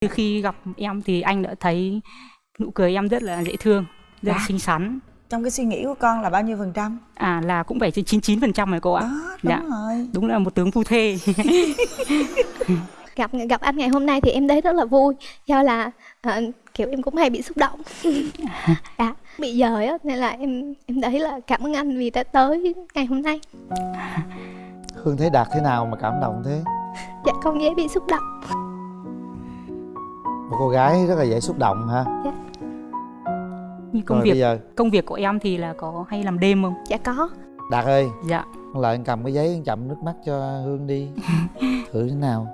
Từ khi gặp em thì anh đã thấy nụ cười em rất là dễ thương, rất là Dạ. xinh xắn. trong cái suy nghĩ của con là bao nhiêu phần trăm À là cũng phải trên 99% rồi cô ạ. đó đúng Dạ. rồi Đúng là một tướng phu thê. gặp gặp anh ngày hôm nay thì em thấy rất là vui do là ờ, kiểu em cũng hay bị xúc động dạ bị dời á nên là em em thấy là cảm ơn anh vì đã tới ngày hôm nay Hương thấy Đạt thế nào mà cảm động thế dạ con dễ bị xúc động Một cô gái rất là dễ xúc động ha Như công Rồi việc bây giờ? công việc của em thì là có hay làm đêm không? dạ có. Đạt ơi. Dạ. Con lại cầm cái giấy chậm nước mắt cho Hương đi. Thử thế nào?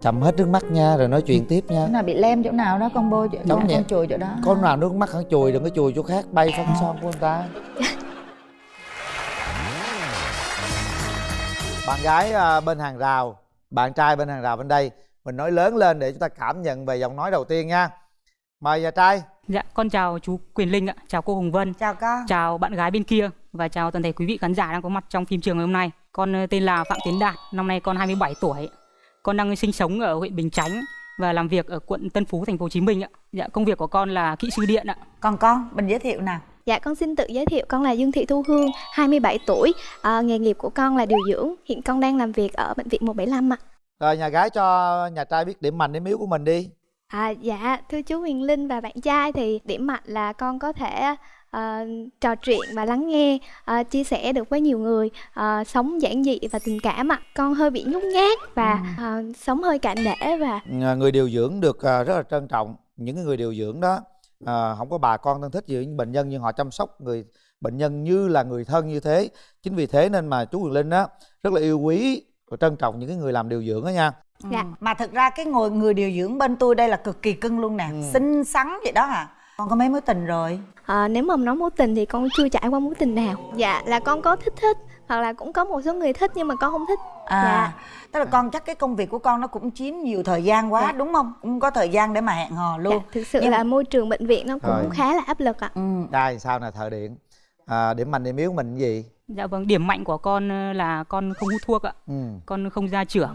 Chậm hết nước mắt nha rồi nói chuyện tiếp nha. Chỗ nào bị lem chỗ nào đó con bôi chỗ đó nhẹ. con chùi chỗ đó. Có nào nước mắt hắn chùi đừng có chùi chỗ khác bay phong son của người ta. Bạn gái à, bên hàng rào Bạn trai bên hàng rào bên đây Mình nói lớn lên để chúng ta cảm nhận về giọng nói đầu tiên nha Mời nhà trai Dạ, con chào chú Quyền Linh ạ, chào cô Hồng Vân, chào con chào bạn gái bên kia và chào toàn thể quý vị khán giả đang có mặt trong phim trường ngày hôm nay. Con ờ, tên là Phạm Tiến Đạt, năm nay con 27 tuổi. Con đang sinh sống ở huyện Bình Chánh và làm việc ở quận Tân Phú, thành phố Hồ Chí Minh ạ. Dạ, công việc của con là kỹ sư điện ạ. còn con mình giới thiệu nào Dạ con xin tự giới thiệu con là Dương Thị Thu Hương, 27 tuổi, à, nghề nghiệp của con là điều dưỡng, hiện con đang làm việc ở bệnh viện 175 ạ. Rồi nhà gái cho nhà trai biết điểm mạnh điểm yếu của mình đi. À, dạ thưa chú Huyền Linh và bạn trai thì điểm mạnh là con có thể ờ, trò chuyện và lắng nghe, ờ, chia sẻ được với nhiều người, ờ, sống giản dị và tình cảm ạ. Con hơi bị nhút nhát và ờ, sống hơi cạn nể và người điều dưỡng được à, rất là trân trọng những người điều dưỡng đó. À, không có bà con thân thích gì những bệnh nhân nhưng họ chăm sóc người bệnh nhân như là người thân như thế. Chính vì thế nên mà chú Quyền Linh á rất là yêu quý và trân trọng những cái người làm điều dưỡng đó nha Dạ. Ừ. mà thực ra cái ngồi người điều dưỡng bên tôi đây là cực kỳ cưng luôn nè Ừ. xinh xắn vậy đó hả con có mấy mối tình rồi ờ, nếu mà nói mối tình thì con chưa trải qua mối tình nào. Dạ là con có thích thích hoặc là cũng có một số người thích nhưng mà con không thích. à Dạ. tức là con chắc cái công việc của con nó cũng chiếm nhiều thời gian quá Dạ. đúng không cũng có thời gian để mà hẹn hò luôn Dạ, thực sự Nhưng- là môi trường bệnh viện nó cũng Rồi. khá là áp lực ạ. ừ. trai sao nè thợ điện à, điểm mạnh điểm yếu mình cái gì Dạ vâng, điểm mạnh của con ờ, là con không hút thuốc ạ. ừ, Con không gia trưởng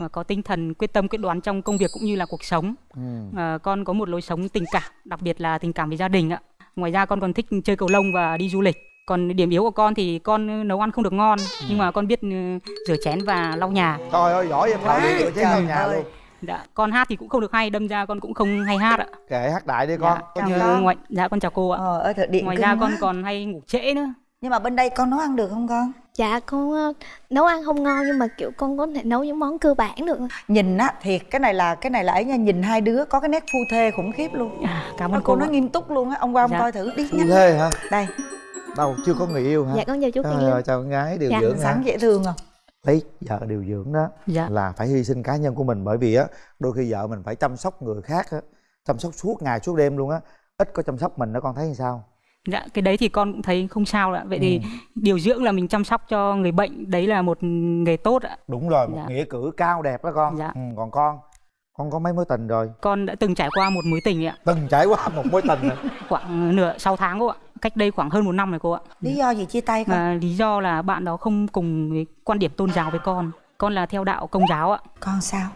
và có tinh thần quyết tâm quyết đoán trong công việc cũng như là cuộc sống. ừ. Ờ, con có một lối sống tình cảm, đặc biệt là tình cảm với gia đình ạ. Ngoài ra con còn thích chơi cầu lông và đi du lịch. Còn điểm yếu của con thì con nấu ăn không được ngon, nhưng mà con biết ừ, rửa chén và lau nhà. trời ơi giỏi vậy thợ điện chén lau nhà luôn Dạ, con hát thì cũng không được hay, đâm ra con cũng không hay hát ạ. kệ hát đại đi con Dạ, có chào như con. ngoài, dạ con chào cô ạ. ờ thật điện Ngoài ra con quá. còn hay ngủ trễ nữa. nhưng mà bên đây con nấu ăn được không con Dạ con ờ, nấu ăn không ngon nhưng mà kiểu con có thể nấu những món cơ bản được. nhìn á thiệt cái này là cái này là ấy nha nhìn hai đứa có cái nét phu thê khủng khiếp luôn À, cảm ơn cô cô. nói nghiêm túc luôn á ông qua ông Dạ. coi thử đi phu nhanh thê hả đây đâu chưa có người yêu hả Dạ con chào chú Linh. ơi, chào con gái điều Dạ, dưỡng sáng dễ thương không lấy vợ điều dưỡng đó Dạ. là phải hy sinh cá nhân của mình bởi vì á đôi khi vợ mình phải chăm sóc người khác á chăm sóc suốt ngày suốt đêm luôn á ít có chăm sóc mình đó con thấy như sao Dạ, cái đấy thì con cũng thấy không sao ạ. Vậy thì Ừ. điều dưỡng là mình chăm sóc cho người bệnh, đấy là một nghề tốt ạ. đúng rồi một Dạ. nghĩa cử cao đẹp đó con Dạ. ừ, còn con con có mấy mối tình rồi Con đã từng trải qua một mối tình ạ, từng trải qua một mối tình rồi khoảng nửa sáu tháng cô ạ. Cách đây khoảng hơn một năm rồi cô ạ. lý do gì chia tay con Và lý do là bạn đó không cùng với quan điểm tôn giáo với con. Con là theo đạo công giáo ạ. con sao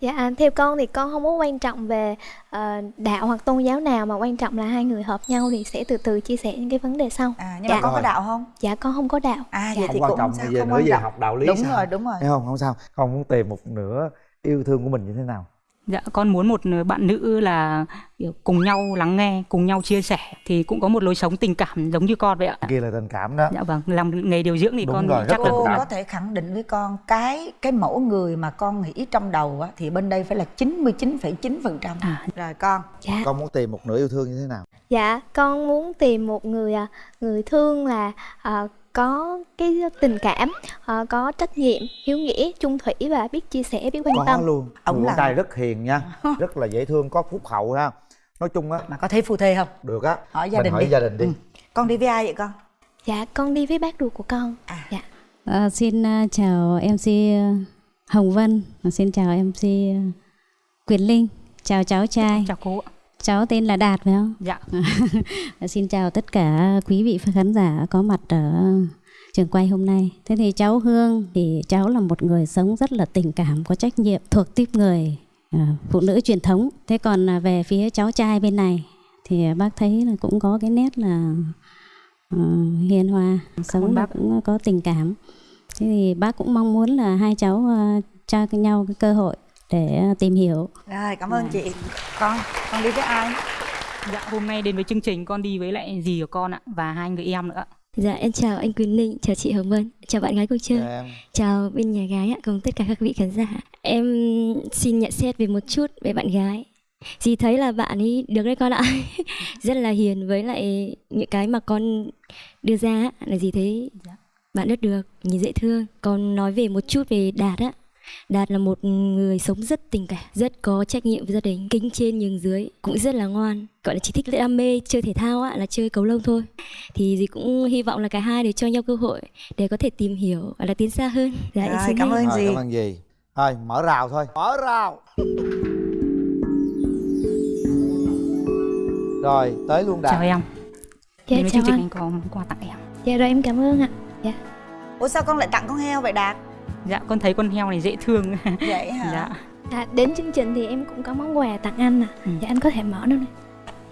Dạ à, theo con thì con không có quan trọng về ờ, đạo hoặc tôn giáo nào mà quan trọng là hai người hợp nhau thì sẽ từ từ chia sẻ những cái vấn đề sau. à nhưng Dạ. mà con có đạo không Dạ con không có đạo. à Dạ. vậy thì quan cũng trọng sao giờ không nữa quan trọng học đạo lý đúng sao rồi đúng rồi thấy không không sao con muốn tìm một nửa yêu thương của mình như thế nào Dạ, con muốn một bạn nữ là kiểu cùng nhau lắng nghe, cùng nhau chia sẻ thì cũng có một lối sống tình cảm giống như con vậy ạ. kia là tình cảm đó Dạ vâng, làm nghề điều dưỡng thì Đúng con rồi, chắc là cô có thể khẳng định với con cái cái mẫu người mà con nghĩ trong đầu á thì bên đây phải là 99,9 phần trăm À. rồi con Dạ. con muốn tìm một nửa yêu thương như thế nào Dạ con muốn tìm một người à, người thương là à, có cái tình cảm, à, có trách nhiệm, hiếu nghĩa, chung thủy và biết chia sẻ, biết quan có tâm. luôn Ông là- trai rất hiền nha rất là dễ thương có phúc hậu ha nói chung á mà có thấy phu thê không được á Hỏi gia mình đình hỏi đi. gia đình đi Ừ. con đi với ai vậy con Dạ con đi với bác ruột của con. À. Dạ. À, xin à, chào MC Hồng Vân, xin chào MC Quyền Linh, chào cháu trai, chào cô ạ. Cháu tên là Đạt phải không? Dạ. Xin chào tất cả quý vị khán giả có mặt ở trường quay hôm nay. Thế thì cháu Hương thì cháu là một người sống rất là tình cảm, có trách nhiệm, thuộc tiếp người à, phụ nữ truyền thống thế còn à, về phía cháu trai bên này thì bác thấy là cũng có cái nét là ờ, hiền hòa sống bác. cũng có tình cảm thế thì bác cũng mong muốn là hai cháu ờ, cho nhau cái cơ hội để ờ, tìm hiểu rồi cảm ơn chị con con đi với ai Dạ, hôm nay đến với chương trình con đi với lại dì của con ạ và hai người em nữa. Dạ em chào anh Quyền Linh, chào chị Hồng Vân, chào bạn gái cuộc chơi, Dạ, em chào bên nhà gái ạ, cùng tất cả các vị khán giả. Em xin nhận xét về một chút về bạn gái. Dì thấy là bạn ấy được đấy con ạ, rất là hiền với lại những cái mà con đưa ra là dì thấy Dạ. bạn rất được, nhìn dễ thương. Còn nói về một chút về Đạt á, Đạt là một người sống rất tình cảm, rất có trách nhiệm với gia đình, kính trên nhường dưới, cũng rất là ngoan. Gọi là chỉ thích đam mê chơi thể thao á, là chơi cầu lông thôi. Thì dì cũng hy vọng là cả hai để cho nhau cơ hội để có thể tìm hiểu và là tiến xa hơn. Dạ em Rồi, xin cảm ơn dì. cảm ơn gì thôi mở rào thôi. Mở rào. Rồi tới luôn Chào đạt em. dạ đến với chào chương trình anh. có món quà tặng em. dạ rồi em cảm ơn ạ. Ủa sao con lại tặng con heo vậy đạt Dạ, con thấy con heo này dễ thương. vậy hả dạ. À, đến chương trình thì em cũng có món quà tặng anh nè Ừ. dạ anh có thể mở đâu nè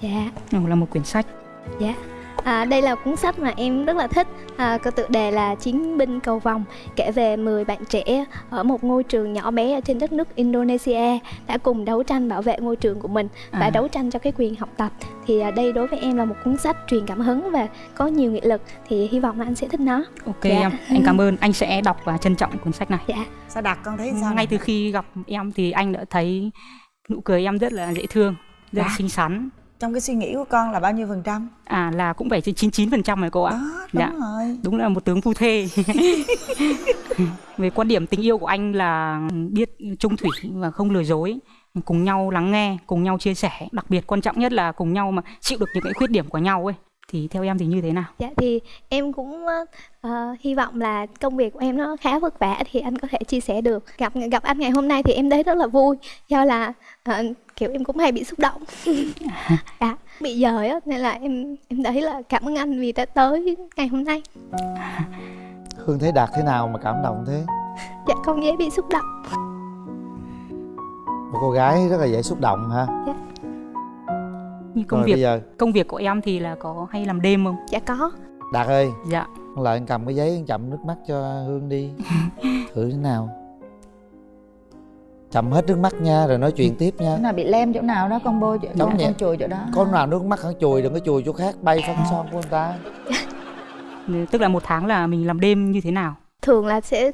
dạ Đây là một quyển sách. À, đây là cuốn sách mà em rất là thích à, có tựa đề là Chiến binh cầu vòng kể về 10 bạn trẻ ở một ngôi trường nhỏ bé ở trên đất nước Indonesia đã cùng đấu tranh bảo vệ ngôi trường của mình và À. đấu tranh cho cái quyền học tập thì à, đây đối với em là một cuốn sách truyền cảm hứng và có nhiều nghị lực thì hy vọng là anh sẽ thích nó Ok Dạ. em, anh cảm ơn. Anh sẽ đọc và trân trọng cuốn sách này. dạ sao đạt con thấy sao Ngay từ khi gặp em thì anh đã thấy nụ cười em rất là dễ thương, rất là Dạ. xinh xắn. Trong cái suy nghĩ của con là bao nhiêu phần trăm À là cũng phải trên 99% rồi cô ạ. đó đúng Dạ. rồi Đúng là một tướng phu thê. Về quan điểm tình yêu của anh là biết trung thủy và không lừa dối, cùng nhau lắng nghe, cùng nhau chia sẻ, đặc biệt quan trọng nhất là cùng nhau mà chịu được những cái khuyết điểm của nhau ấy. Thì theo em thì như thế nào? Dạ thì em cũng ờ, hy vọng là công việc của em nó khá vất vả thì anh có thể chia sẻ được. Gặp gặp anh ngày hôm nay thì em thấy rất là vui do là ờ, kiểu em cũng hay bị xúc động. dạ, bị dời á nên là em em thấy là cảm ơn anh vì đã tới ngày hôm nay. hương thấy đạt thế nào mà cảm động thế Dạ con dễ bị xúc động. một cô gái rất là dễ xúc động ha Như công rồi việc bây giờ công việc của em thì là có hay làm đêm không? Dạ có. đạt ơi Dạ. con lại cầm cái giấy chậm nước mắt cho hương đi thử thế nào chậm hết nước mắt nha rồi nói chuyện tiếp nha chỗ nào bị lem chỗ nào đó con bôi chỗ con, vậy. con chùi chỗ đó con nào nước mắt hẳn chùi đừng có chùi chỗ khác bay phân son của người ta Tức là một tháng là mình làm đêm như thế nào? Thường là sẽ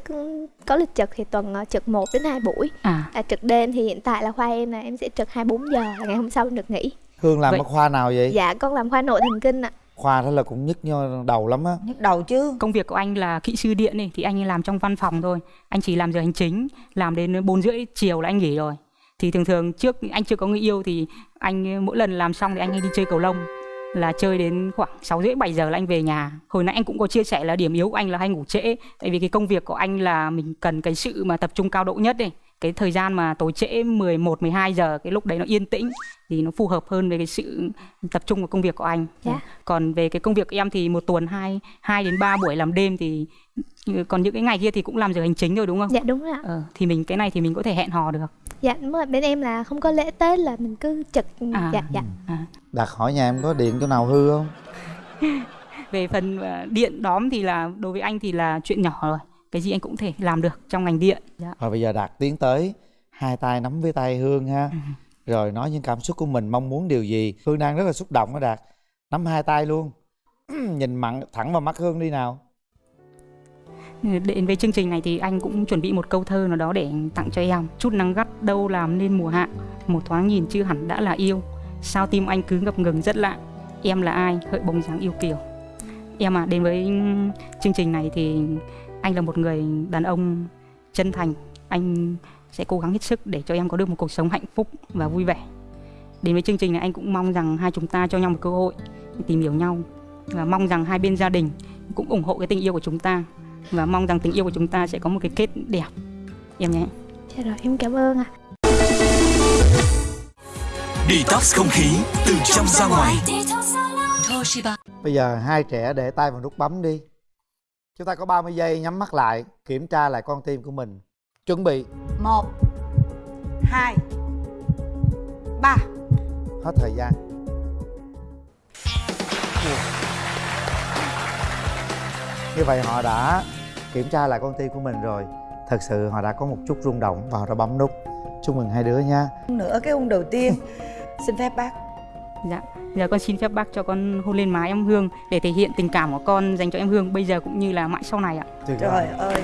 có lịch trực thì tuần ờ, trực 1 đến 2 buổi. À, À, trực đêm thì hiện tại là khoa em là em sẽ trực 24 giờ ngày hôm sau em được nghỉ. Hương làm Vậy- ở khoa nào vậy Dạ con làm khoa nội thần kinh ạ. khoa đó là cũng nhức đầu lắm á nhức đầu chứ công việc của anh là kỹ sư điện này thì anh làm trong văn phòng thôi. Anh chỉ làm giờ hành chính, làm đến 4 rưỡi chiều là anh nghỉ rồi. Thì thường thường trước anh chưa có người yêu thì anh mỗi lần làm xong thì anh hay đi chơi cầu lông là chơi đến khoảng 6 rưỡi 7 giờ là anh về nhà. Hồi nãy anh cũng có chia sẻ là điểm yếu của anh là hay ngủ trễ tại vì cái công việc của anh là mình cần cái sự mà tập trung cao độ nhất này. Cái thời gian mà tối trễ 11 12 giờ cái lúc đấy nó yên tĩnh thì nó phù hợp hơn với cái sự tập trung vào công việc của anh. Dạ. Còn về cái công việc của em thì một tuần 2 2 đến 3 buổi làm đêm thì còn những cái ngày kia thì cũng làm giờ hành chính thôi đúng không? Dạ đúng rồi ạ. Ờ, thì mình cái này thì mình có thể hẹn hò được. Dạ đúng rồi, bên em là không có lễ Tết là mình cứ trực À. dạ dạ. À. đạt hỏi nhà em có điện chỗ nào hư không Về phần ờ, điện đóm thì là đối với anh thì là chuyện nhỏ rồi. Cái gì anh cũng thể làm được trong ngành điện. Dạ. rồi bây giờ đạt tiến tới hai tay nắm với tay hương ha rồi nói những cảm xúc của mình mong muốn điều gì hương đang rất là xúc động đó đạt nắm hai tay luôn nhìn mặn thẳng vào mắt hương đi nào Đến với chương trình này thì anh cũng chuẩn bị một câu thơ nào đó để tặng cho em. Chút nắng gắt đâu làm nên mùa hạ, một thoáng nhìn chưa hẳn đã là yêu. Sao tim anh cứ ngập ngừng rất lạ. Em là ai, hỡi bóng dáng yêu kiều. Em à, đến với chương trình này thì anh là một người đàn ông chân thành. Anh sẽ cố gắng hết sức để cho em có được một cuộc sống hạnh phúc và vui vẻ. Đến với chương trình này anh cũng mong rằng hai chúng ta cho nhau một cơ hội để tìm hiểu nhau và mong rằng hai bên gia đình cũng ủng hộ cái tình yêu của chúng ta và mong rằng tình yêu của chúng ta sẽ có một cái kết đẹp em nhé Dạ rồi em cảm ơn ạ. Detox không khí từ trong ra ngoài. Bây giờ hai trẻ để tay vào nút bấm đi Chúng ta có 30 giây nhắm mắt lại Kiểm tra lại con tim của mình. Chuẩn bị. Một hai hết thời gian. Như vậy họ đã kiểm tra lại con tim của mình rồi. Thật sự họ đã có một chút rung động và họ đã bấm nút. Chúc mừng hai đứa nha. Nữa cái hôn đầu tiên. Xin phép bác. Dạ, giờ con xin phép bác cho con hôn lên má em Hương để thể hiện tình cảm của con dành cho em Hương bây giờ cũng như là mãi sau này ạ. Trời ơi